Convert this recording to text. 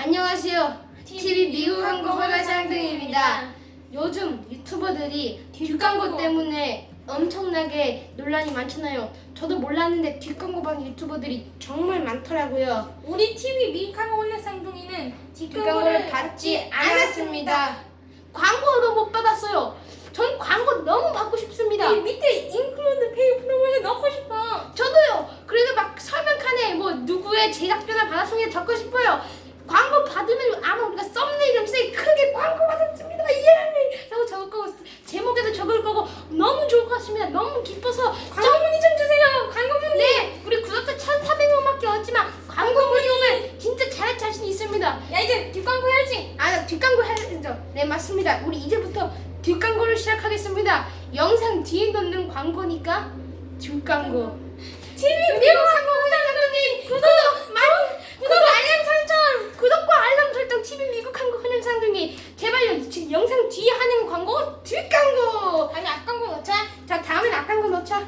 안녕하세요. TV 미국 한국 허가상등입니다. 요즘 유튜버들이 뒷광고 때문에 엄청나게 논란이 많잖아요. 저도 몰랐는데 뒷광고 방 유튜버들이 정말 많더라고요. 우리 TV 미칸 올레상둥이는 뒷광고를 받지 않았습니다. 광고도 못 받았어요. 전 광고 너무 받고 싶습니다. 이 밑에 인클루드 페이 프로모션 넣고 싶어. 저도요. 그래서 막 설명칸에 뭐 누구의 제작비나 받았으면 적고 싶어요. 광고 받으면 아마 우리가 썸네일 염색에 크게 광고 받았습니다. 예! 라고 적을 거고 제목에도 적을 거고 너무 좋을 것 같습니다. 너무 기뻐서 광고 문의 좀 주세요. 광고 문의. 네, 우리 구독자 1,400명밖에 없지만 광고 문의 오면 진짜 잘할 자신 있습니다. 야 이제 뒷광고 해야지. 아, 뒷광고 해야죠. 네, 맞습니다. 우리 이제부터 뒷광고를 시작하겠습니다. 영상 뒤에 넣는 광고니까 뒷광고. TV 미국 영상 뒤에 하는 광고? 뒷광고 아니 앞광고 넣자. 자 다음엔 앞광고 넣자.